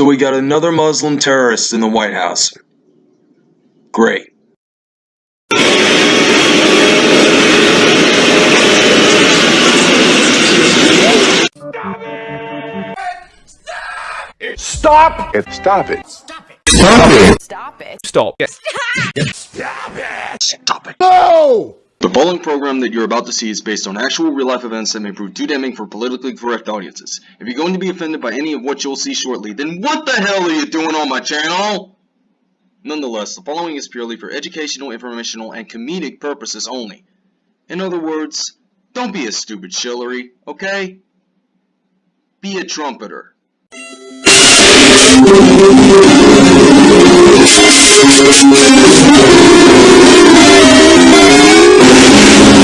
So we got another Muslim terrorist in the White House. Great. Stop it! Stop it! Stop it. Stop it. Stop. Stop it. No! The following program that you're about to see is based on actual real-life events that may prove too damning for politically correct audiences. If you're going to be offended by any of what you'll see shortly, then what the hell are you doing on my channel? Nonetheless, the following is purely for educational, informational, and comedic purposes only. In other words, don't be a stupid shillery, okay? Be a trumpeter.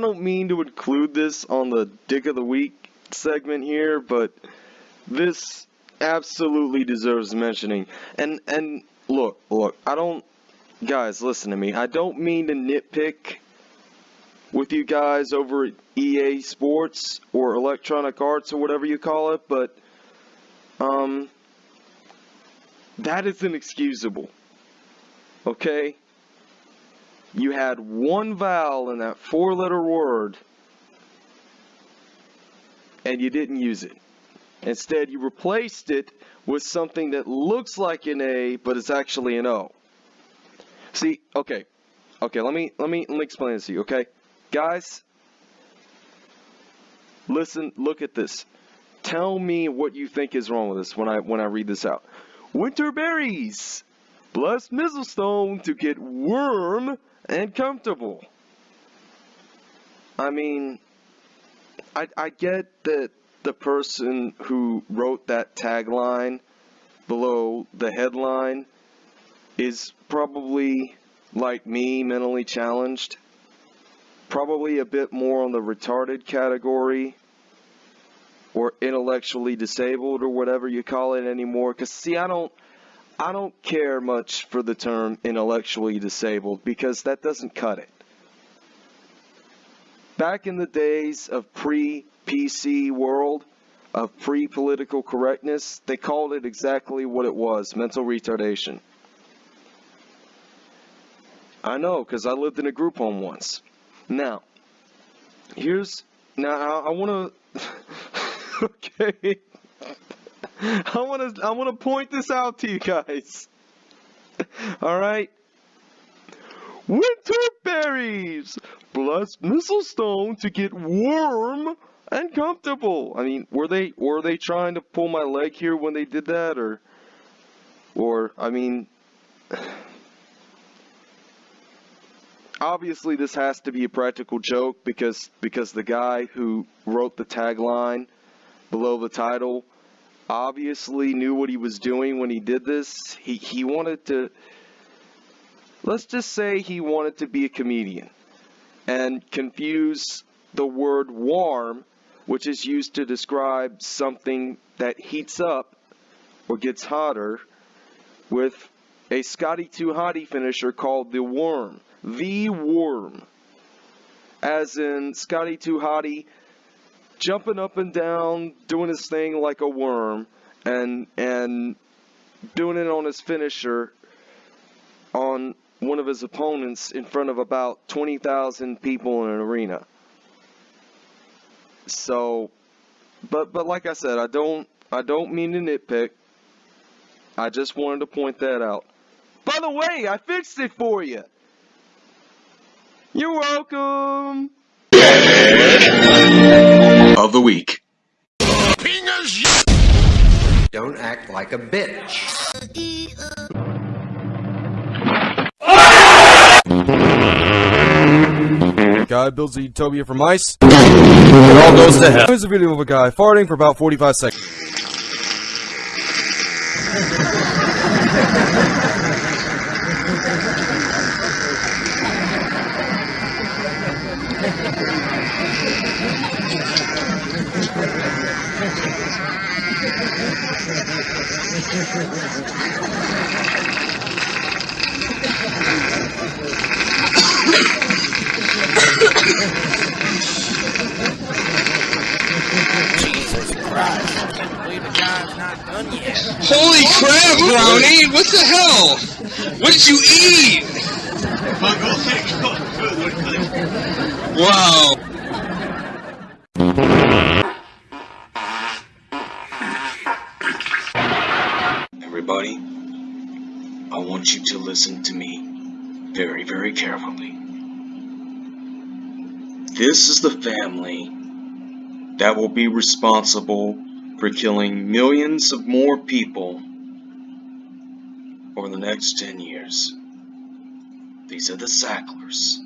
I don't mean to include this on the dick of the week segment here, but this absolutely deserves mentioning. And and look, look, I don't guys, listen to me. I don't mean to nitpick with you guys over at EA Sports or Electronic Arts or whatever you call it, but um that is inexcusable. Okay? You had one vowel in that four letter word and you didn't use it. Instead, you replaced it with something that looks like an A but it's actually an O. See, okay. Okay, let me let me let me explain this to you, okay? Guys, listen, look at this. Tell me what you think is wrong with this when I when I read this out. Winter berries. Bless Mistlestone to get warm and comfortable. I mean, I I get that the person who wrote that tagline below the headline is probably like me mentally challenged probably a bit more on the retarded category or intellectually disabled or whatever you call it anymore cuz see I don't I don't care much for the term intellectually disabled because that doesn't cut it. Back in the days of pre-PC world, of pre-political correctness, they called it exactly what it was, mental retardation. I know because I lived in a group home once. Now, here's now I, I want to. okay. I want to I want to point this out to you guys. All right. Winter berries plus mistlestone to get warm and comfortable. I mean, were they were they trying to pull my leg here when they did that, or or I mean. obviously this has to be a practical joke because because the guy who wrote the tagline below the title obviously knew what he was doing when he did this. He he wanted to let's just say he wanted to be a comedian and confuse the word warm which is used to describe something that heats up or gets hotter with a Scotty 2 Hottie finisher called the worm the worm. As in Scotty 2 Hottie jumping up and down, doing his thing like a worm, and and doing it on his finisher on one of his opponents in front of about 20,000 people in an arena. So, but but like I said, I don't I don't mean to nitpick. I just wanted to point that out. By the way, I fixed it for you. You're welcome. Of the week. Don't act like a bitch. Guy builds a utopia from ice. It all goes to hell. Here's a video of a guy farting for about 45 seconds. Holy crap, Brownie! What the hell? What did you eat? Wow. This is the family that will be responsible for killing millions of more people over the next 10 years. These are the Sacklers.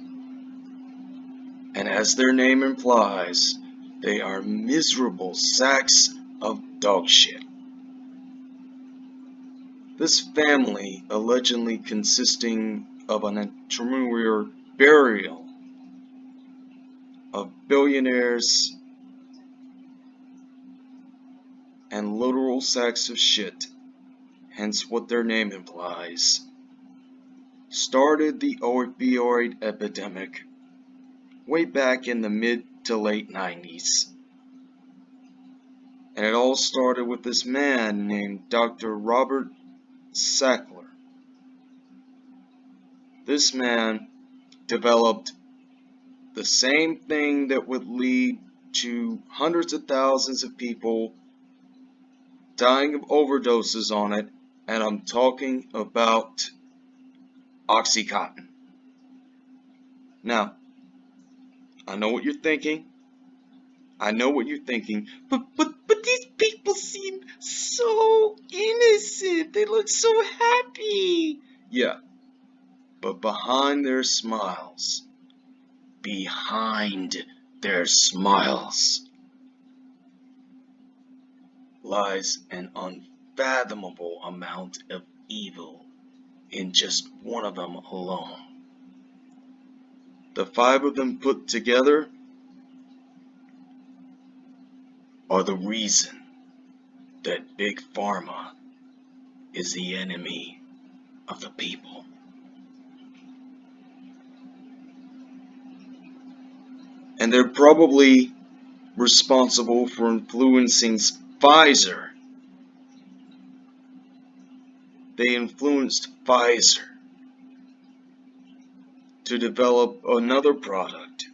And as their name implies, they are miserable sacks of dog shit. This family, allegedly consisting of an entrepreneur burial billionaires and literal sacks of shit, hence what their name implies, started the opioid epidemic way back in the mid to late 90s. And it all started with this man named Dr. Robert Sackler. This man developed the same thing that would lead to hundreds of thousands of people dying of overdoses on it, and I'm talking about Oxycontin. Now, I know what you're thinking. I know what you're thinking, but but but these people seem so innocent. They look so happy. Yeah, but behind their smiles, behind their smiles, lies an unfathomable amount of evil in just one of them alone. The five of them put together are the reason that Big Pharma is the enemy of the people. And they're probably responsible for influencing Pfizer. They influenced Pfizer to develop another product,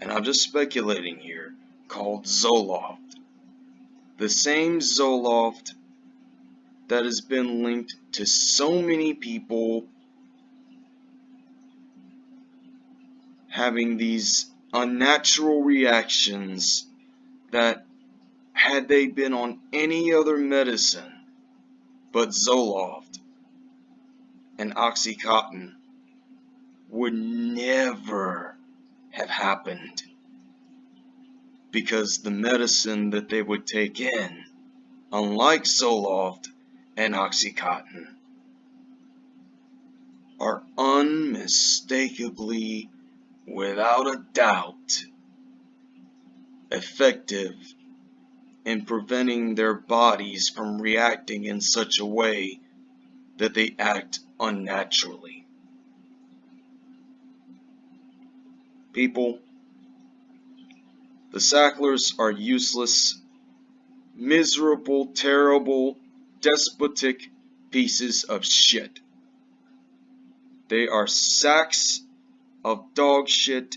and I'm just speculating here, called Zoloft. The same Zoloft that has been linked to so many people having these unnatural reactions that had they been on any other medicine but Zoloft and Oxycontin would never have happened. Because the medicine that they would take in, unlike Zoloft and Oxycontin, are unmistakably, without a doubt, effective in preventing their bodies from reacting in such a way that they act unnaturally. People, the Sacklers are useless, miserable, terrible, despotic pieces of shit. They are sacks of dog shit,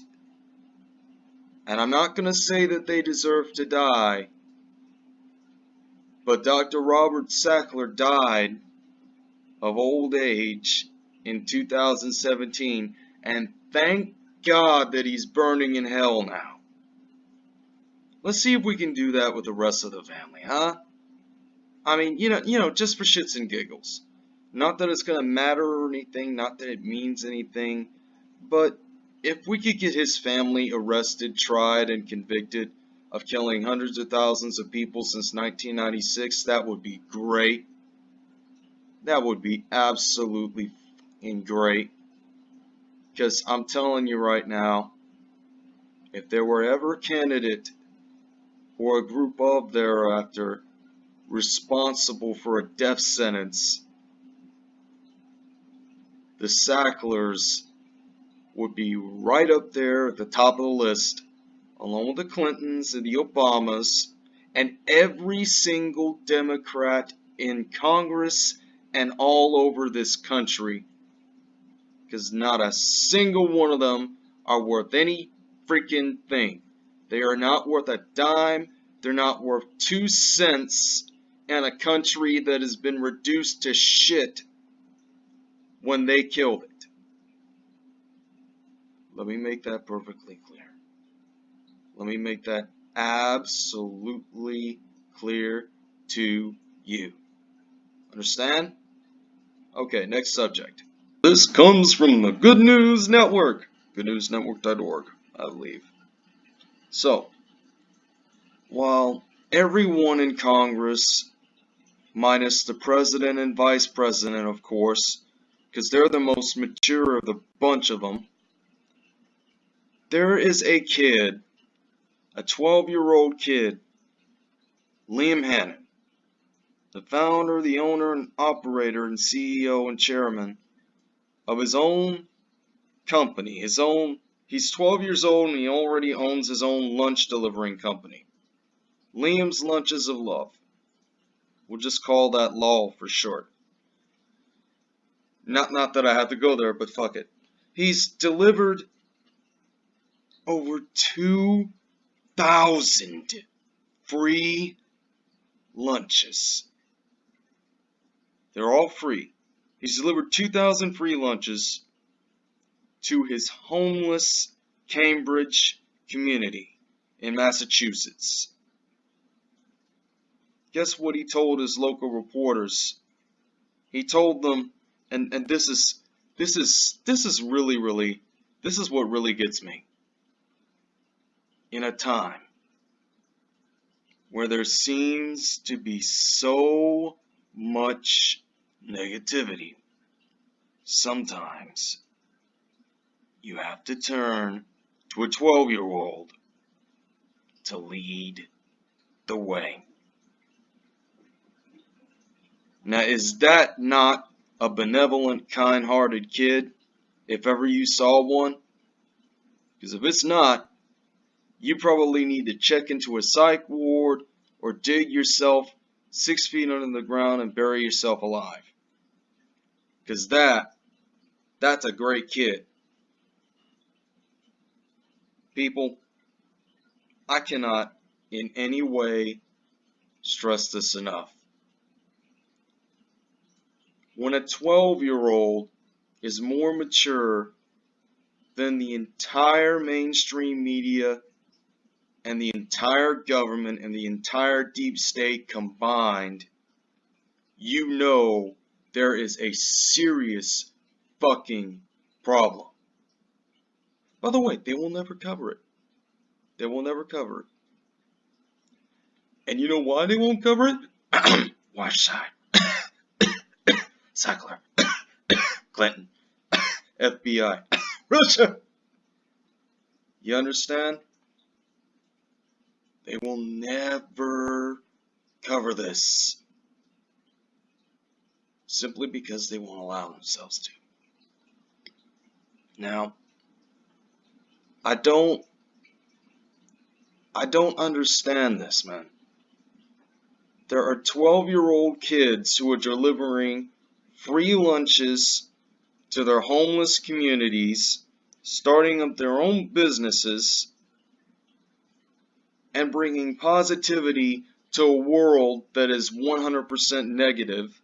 and I'm not to say that they deserve to die, but Dr. Robert Sackler died of old age in 2017, and thank God that he's burning in hell now. Let's see if we can do that with the rest of the family, huh? I mean, you know, you know, just for shits and giggles. Not that it's gonna matter or anything, not that it means anything, but if we could get his family arrested, tried, and convicted of killing hundreds of thousands of people since 1996, that would be great. That would be absolutely fucking great. Because I'm telling you right now, if there were ever a candidate or a group of thereafter responsible for a death sentence, the Sacklers would be right up there at the top of the list, along with the Clintons and the Obamas, and every single Democrat in Congress and all over this country. Because not a single one of them are worth any freaking thing. They are not worth a dime. They're not worth two cents in a country that has been reduced to shit when they killed it. Let me make that perfectly clear. Let me make that absolutely clear to you. Understand? Okay, next subject. This comes from the Good News Network. GoodNewsNetwork.org, I believe. So, while everyone in Congress, minus the president and vice president, of course, because they're the most mature of the bunch of them, there is a kid, a 12 year old kid, Liam Hannon, the founder, the owner, and operator, and CEO and chairman of his own company, his own, he's 12 years old and he already owns his own lunch delivering company. Liam's Lunches of Love. We'll just call that LOL for short. Not, not that I have to go there, but fuck it. He's delivered over 2,000 free lunches. They're all free. He's delivered 2,000 free lunches to his homeless Cambridge community in Massachusetts. Guess what he told his local reporters? He told them, and, and this is this is this is really really this is what really gets me. In a time where there seems to be so much negativity, sometimes you have to turn to a 12 year old to lead the way. Now, is that not a benevolent, kind hearted kid, if ever you saw one? Because if it's not, you probably need to check into a psych ward or dig yourself six feet under the ground and bury yourself alive. Because that, that's a great kid. People, I cannot in any way stress this enough. When a 12 year old is more mature than the entire mainstream media and the entire government and the entire deep state combined, you know there is a serious fucking problem. By the way, they will never cover it. They will never cover it. And you know why they won't cover it? Watch side. Sackler. Clinton. FBI. Russia. You understand? They will never cover this. Simply because they won't allow themselves to. Now, I don't I don't understand this, man. There are 12 year old kids who are delivering free lunches to their homeless communities, starting up their own businesses, and bringing positivity to a world that is 100% negative.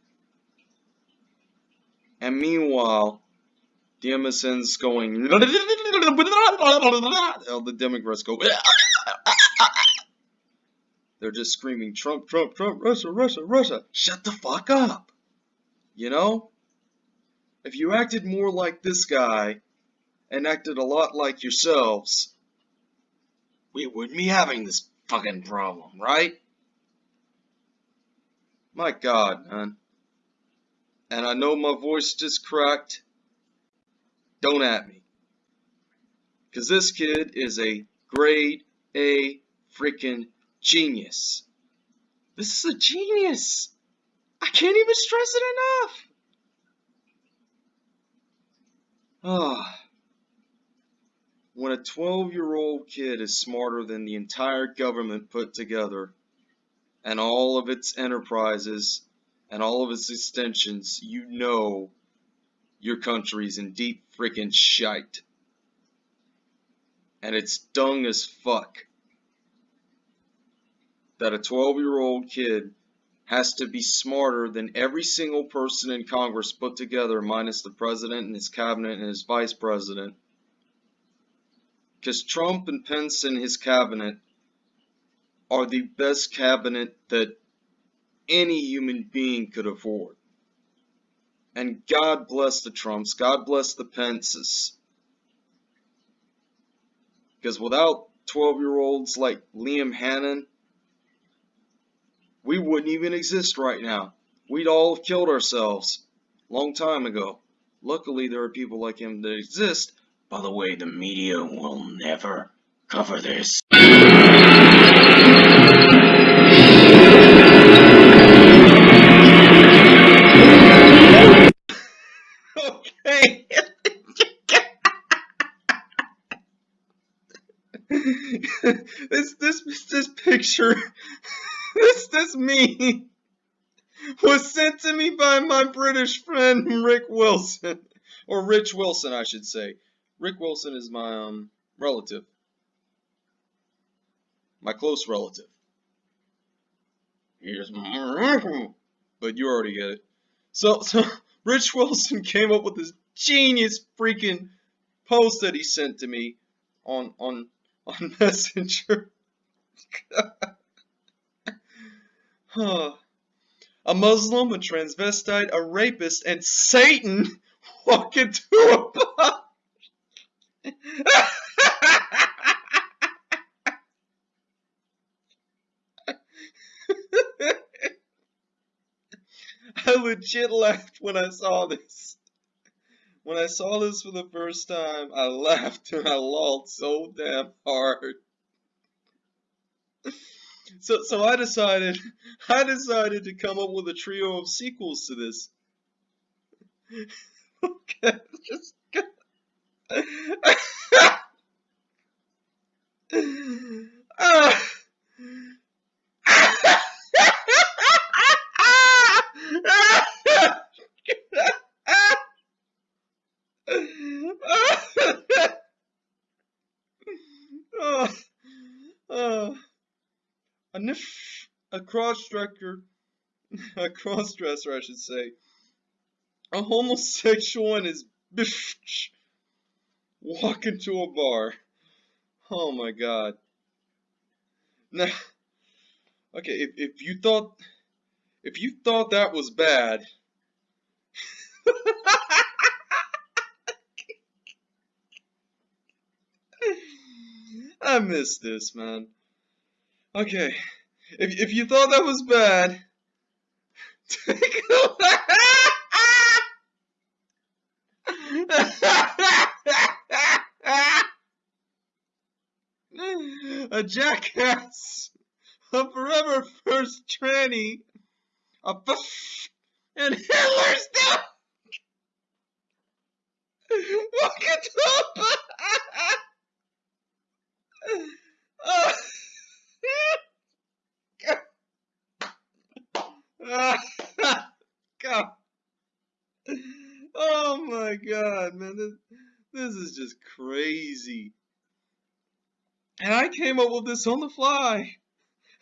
And meanwhile, the MSN's going, the Democrats go, They're just screaming Trump, Trump, Trump, Russia, Russia, Russia. Shut the fuck up. You know? If you acted more like this guy and acted a lot like yourselves, we wouldn't be having this fucking problem, right? My god, man. And I know my voice just cracked. Don't at me. Because this kid is a grade A freaking genius. This is a genius. I can't even stress it enough. Ah. When a 12 year old kid is smarter than the entire government put together, and all of its enterprises, and all of its extensions, you know your country's in deep freaking shite. And it's dung as fuck that a 12 year old kid has to be smarter than every single person in Congress put together, minus the president and his cabinet and his vice president. Because Trump and Pence and his cabinet are the best cabinet that any human being could afford. And God bless the Trumps, God bless the Pences. Because without 12 year olds like Liam Hannon, we wouldn't even exist right now. We'd all have killed ourselves long time ago. Luckily, there are people like him that exist. By the way, the media will never cover this. okay. this this this picture this this me was sent to me by my British friend Rick Wilson or Rich Wilson I should say. Rick Wilson is my um relative. My close relative. Here's but you already get it. So so Rich Wilson came up with this genius freaking post that he sent to me on on on Messenger. huh. A Muslim, a transvestite, a rapist, and Satan walking into a bar. I legit laughed when I saw this. When I saw this for the first time, I laughed and I lolled so damn hard. So, so I decided, I decided to come up with a trio of sequels to this. okay, just. Ah. A niff, a cross-dresser, a cross-dresser, I should say, a homosexual and his bitch walk into a bar. Oh my god. Now, okay, if, if you thought, if you thought that was bad, I missed this, man. Okay, if if you thought that was bad, take a a jackass, a forever first tranny, a buff, and Hitler's dog. Look at them. Oh. God. Oh my god, man. This, this is just crazy. And I came up with this on the fly.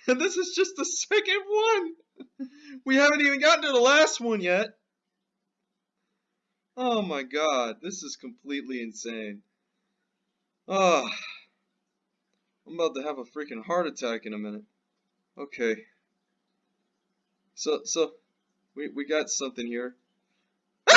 And this is just the second one. We haven't even gotten to the last one yet. Oh my god, this is completely insane. Ah. I'm about to have a freaking heart attack in a minute. Okay. So so we we got something here.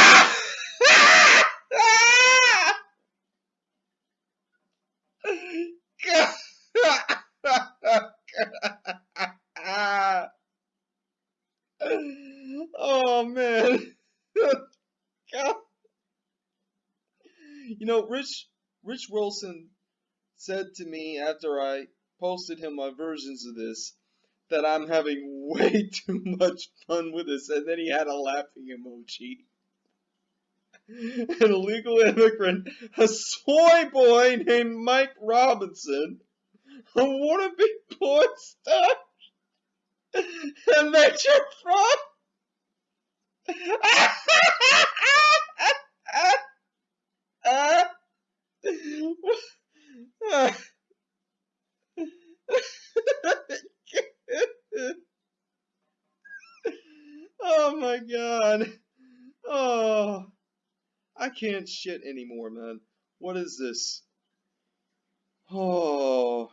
oh man. you know, Rich Rich Wilson said to me after I posted him my versions of this that I'm having way too much fun with this, and then he had a laughing emoji. An illegal immigrant, a soy boy named Mike Robinson, a wannabe porn star, and Major Fraud. oh my god. Oh. I can't shit anymore, man. What is this? Oh.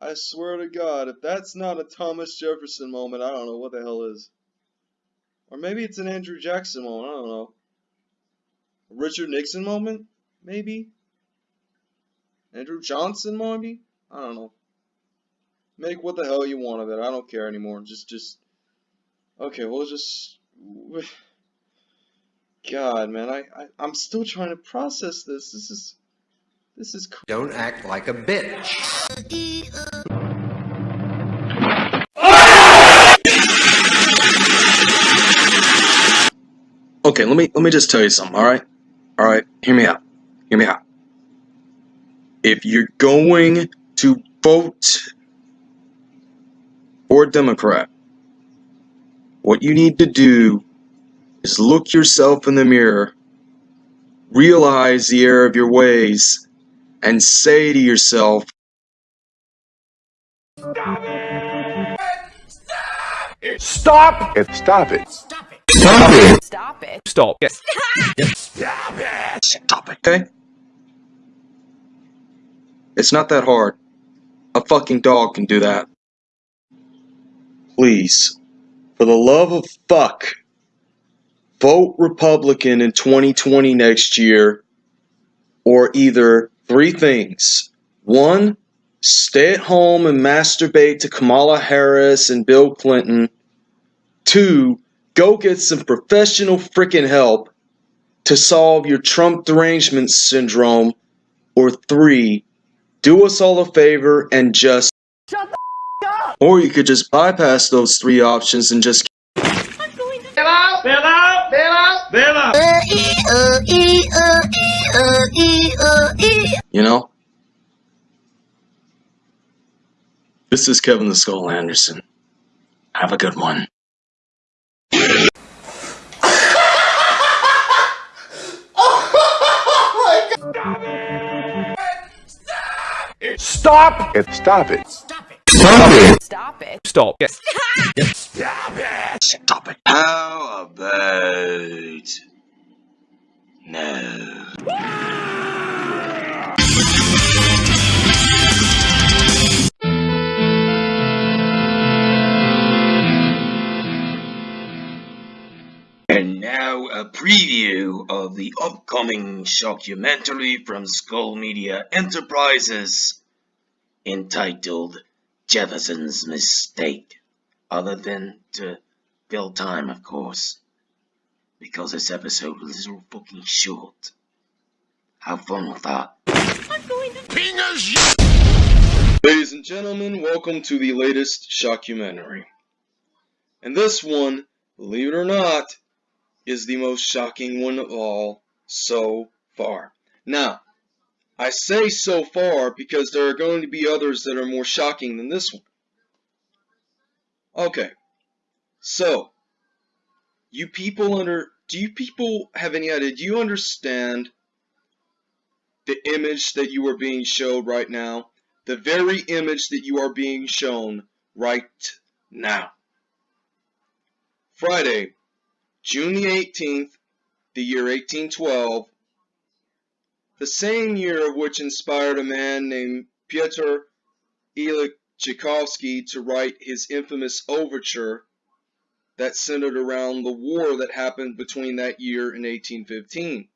I swear to God, if that's not a Thomas Jefferson moment, I don't know what the hell is. Or maybe it's an Andrew Jackson moment, I don't know. A Richard Nixon moment? Maybe? Andrew Johnson, maybe? I don't know. Make what the hell you want of it. I don't care anymore. Just, just. Okay, we'll just. God, man, I, I, I'm still trying to process this. This is. This is. cr- Don't act like a bitch. Okay, let me let me just tell you something, alright? Alright, hear me out. Hear me out. If you're going to vote for a Democrat, what you need to do is look yourself in the mirror, realize the error of your ways, and say to yourself, and stop it. Stop it. Stop it. Stop it. Stop. Stop it, okay? It's not that hard. A fucking dog can do that. Please, for the love of fuck, vote Republican in 2020 next year, or either three things. One, stay at home and masturbate to Kamala Harris and Bill Clinton. Two, go get some professional freaking help to solve your Trump derangement syndrome. Or three, do us all a favor and just shut the. Or you could just bypass those three options and just you know. This is Kevin the Skull Anderson. Have a good one. Stop it. Stop it. Stop it. Stop it. Stop Stop it. Stop it. How about no? And now a preview of the upcoming documentary from Skull Media Enterprises entitled Jefferson's Mistake. Other than to fill time, of course. Because this episode was so fucking short. Have fun with that. I'm going to ping us. Ladies and gentlemen, welcome to the latest shockumentary. And this one, believe it or not, is the most shocking one of all so far. Now, I say so far because there are going to be others that are more shocking than this one. Okay. So, you people under do you people have any idea? Do you understand the image that you are being showed right now? The very image that you are being shown right now. Friday, June the 18th, the year 1812, the same year of which inspired a man named Pyotr Ilyich Tchaikovsky to write his infamous overture that centered around the war that happened between that year and 1815.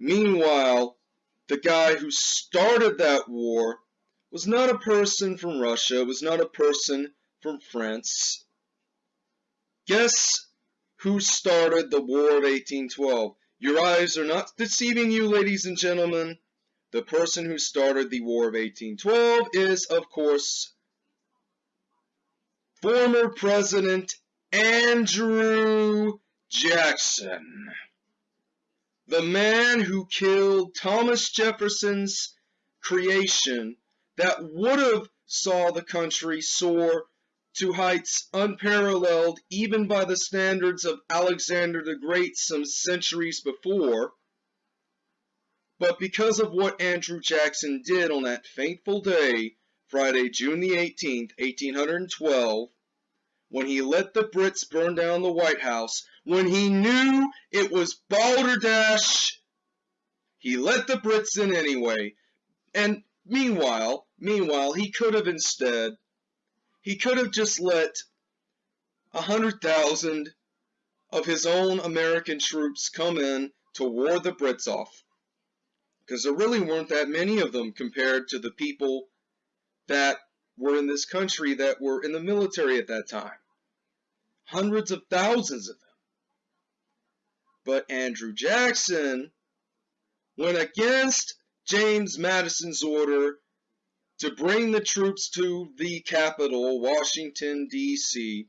Meanwhile, the guy who started that war was not a person from Russia, was not a person from France. Guess who started the War of 1812? Your eyes are not deceiving you, ladies and gentlemen. The person who started the War of 1812 is, of course, former President Andrew Jackson. The man who killed Thomas Jefferson's creation that would have saw the country soar to heights unparalleled even by the standards of Alexander the Great some centuries before. But because of what Andrew Jackson did on that fateful day, Friday, June the 18th, 1812, when he let the Brits burn down the White House, when he knew it was balderdash, he let the Brits in anyway. And meanwhile, meanwhile, he could have instead, he could have just let a hundred thousand of his own American troops come in to war the Brits off. Because there really weren't that many of them compared to the people that were in this country that were in the military at that time. Hundreds of thousands of them. But Andrew Jackson went against James Madison's order to bring the troops to the capital, Washington, D.C.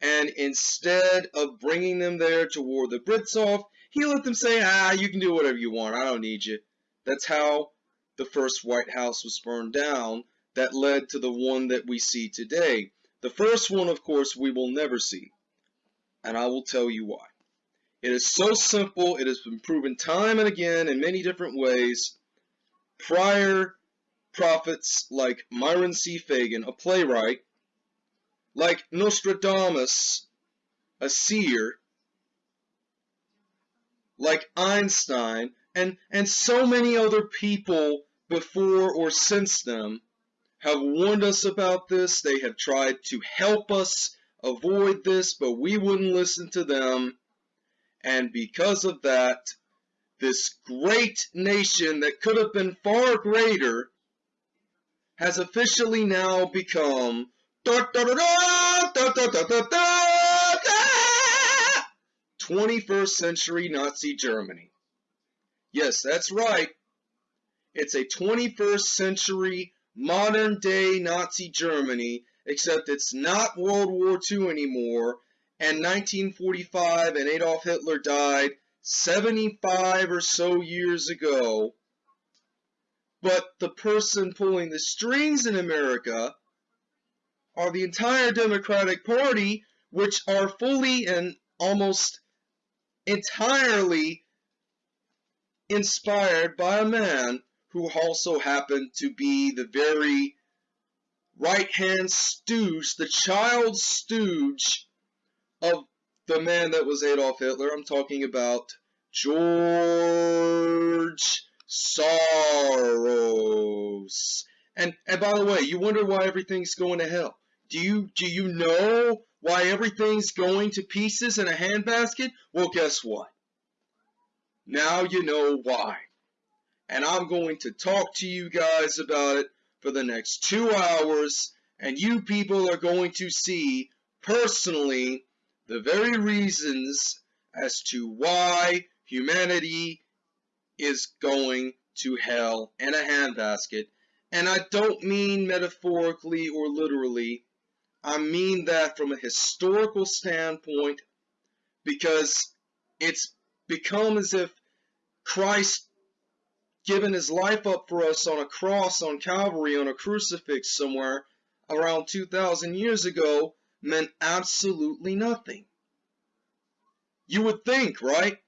And instead of bringing them there to war the Brits off, he let them say, ah, you can do whatever you want. I don't need you. That's how the first White House was burned down that led to the one that we see today. The first one, of course, we will never see. And I will tell you why. It is so simple. It has been proven time and again in many different ways. Prior prophets like Myron C. Fagan, a playwright, like Nostradamus, a seer, like Einstein, and, and so many other people before or since them have warned us about this. They have tried to help us avoid this, but we wouldn't listen to them. And because of that, this great nation that could have been far greater has officially now become 21st century Nazi Germany. Yes, that's right. It's a 21st century modern day Nazi Germany, except it's not World War II anymore, and 1945 and Adolf Hitler died 75 or so years ago. But the person pulling the strings in America are the entire Democratic Party, which are fully and almost entirely inspired by a man who also happened to be the very right-hand stooge, the child stooge of the man that was Adolf Hitler. I'm talking about George Soros. And and by the way, you wonder why everything's going to hell. Do you do you know why everything's going to pieces in a handbasket? Well, guess what? Now you know why. And I'm going to talk to you guys about it for the next two hours, and you people are going to see personally the very reasons as to why humanity is going to hell in a handbasket. And I don't mean metaphorically or literally. I mean that from a historical standpoint because it's become as if Christ given his life up for us on a cross on Calvary on a crucifix somewhere around 2,000 years ago meant absolutely nothing. You would think, right?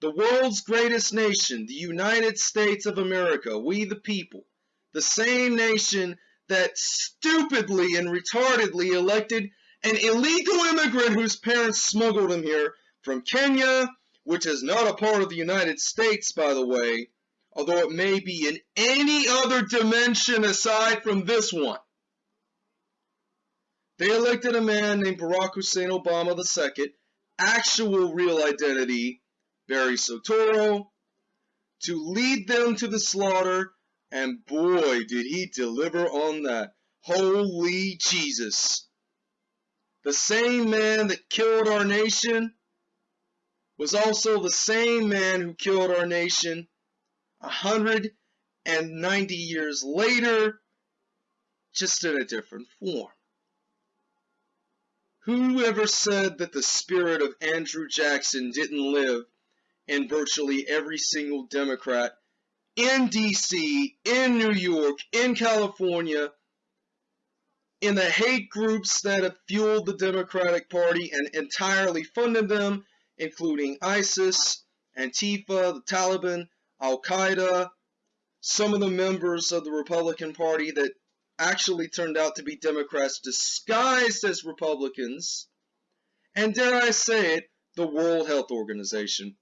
The world's greatest nation, the United States of America, we the people, the same nation that stupidly and retardedly elected an illegal immigrant whose parents smuggled him here from Kenya, which is not a part of the United States, by the way, although it may be in any other dimension aside from this one. They elected a man named Barack Hussein Obama II, actual real identity, Barry Soetoro, to lead them to the slaughter, and boy, did he deliver on that. Holy Jesus. The same man that killed our nation was also the same man who killed our nation 190 years later, just in a different form. Whoever said that the spirit of Andrew Jackson didn't live in virtually every single Democrat in DC, in New York, in California, in the hate groups that have fueled the Democratic Party and entirely funded them, including ISIS, Antifa, the Taliban, Al Qaeda, some of the members of the Republican Party that actually turned out to be Democrats disguised as Republicans, and dare I say it, the World Health Organization,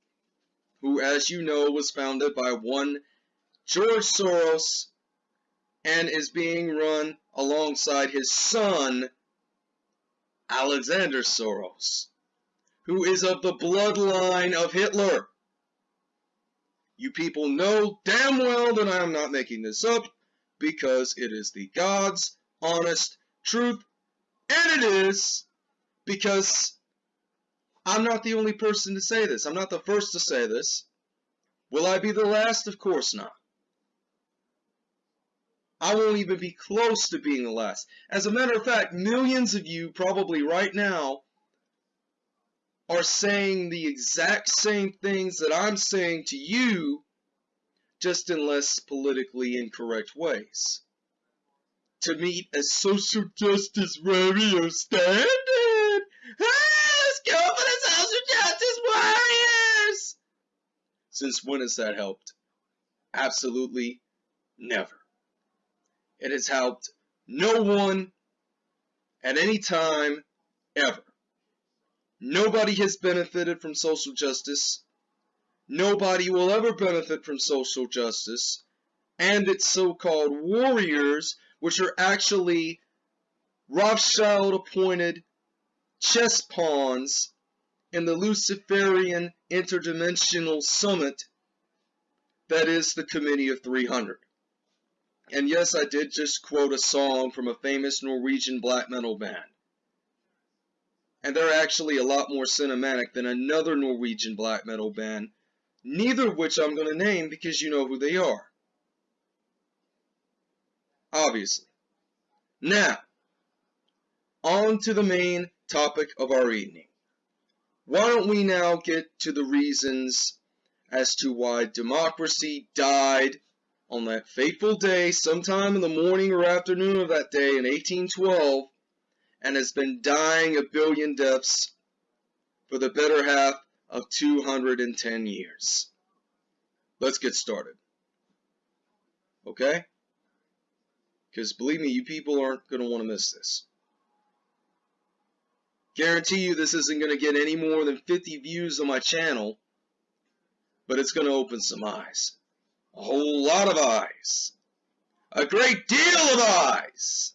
who, as you know, was founded by one George Soros and is being run alongside his son, Alexander Soros, who is of the bloodline of Hitler. You people know damn well that I am not making this up because it is the God's honest truth, and it is because I'm not the only person to say this. I'm not the first to say this. Will I be the last? Of course not. I won't even be close to being the last. As a matter of fact, millions of you probably right now are saying the exact same things that I'm saying to you, just in less politically incorrect ways. To meet a social justice warrior standard! Let's go for the social justice warriors! Since when has that helped? Absolutely never. It has helped no one at any time ever. Nobody has benefited from social justice. Nobody will ever benefit from social justice and its so-called warriors, which are actually Rothschild-appointed chess pawns in the Luciferian interdimensional summit that is the Committee of 300. And yes, I did just quote a song from a famous Norwegian black metal band. And they're actually a lot more cinematic than another Norwegian black metal band, neither of which I'm going to name because you know who they are. Obviously. Now, on to the main topic of our evening. Why don't we now get to the reasons as to why democracy died on that fateful day, sometime in the morning or afternoon of that day in 1812, and has been dying a billion deaths for the better half of 210 years. Let's get started. Okay? Because believe me, you people aren't going to want to miss this. Guarantee you this isn't going to get any more than 50 views on my channel, but it's going to open some eyes. A whole lot of eyes. A great deal of eyes.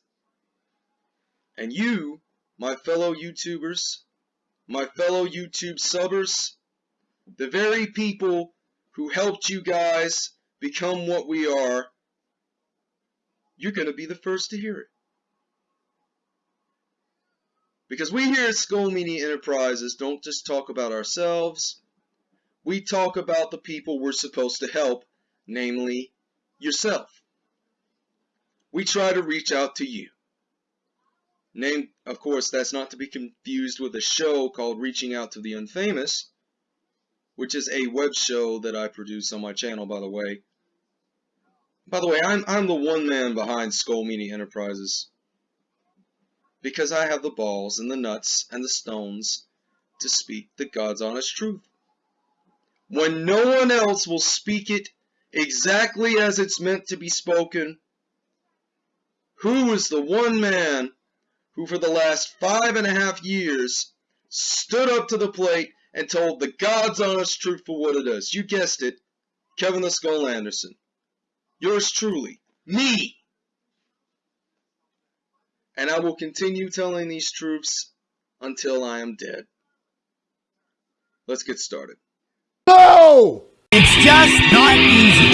And you, my fellow YouTubers, my fellow YouTube subbers, the very people who helped you guys become what we are, you're going to be the first to hear it. Because we here at Skull Media Enterprises don't just talk about ourselves, we talk about the people we're supposed to help namely yourself. We try to reach out to you. Name, of course, that's not to be confused with a show called Reaching Out to the Unfamous, which is a web show that I produce on my channel, by the way. By the way, I'm, I'm the one man behind Skull Media Enterprises. Because I have the balls and the nuts and the stones to speak the God's honest truth. When no one else will speak it exactly as it's meant to be spoken? Who is the one man who for the last five and a half years stood up to the plate and told the God's honest truth for what it is? You guessed it. Kevin the Skull Anderson. Yours truly, me and I will continue telling these truths until I am dead. Let's get started. No! It's just not easy.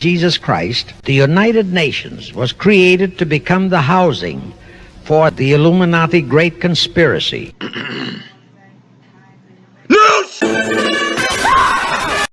Jesus Christ, the United Nations was created to become the housing for the Illuminati Great Conspiracy. no!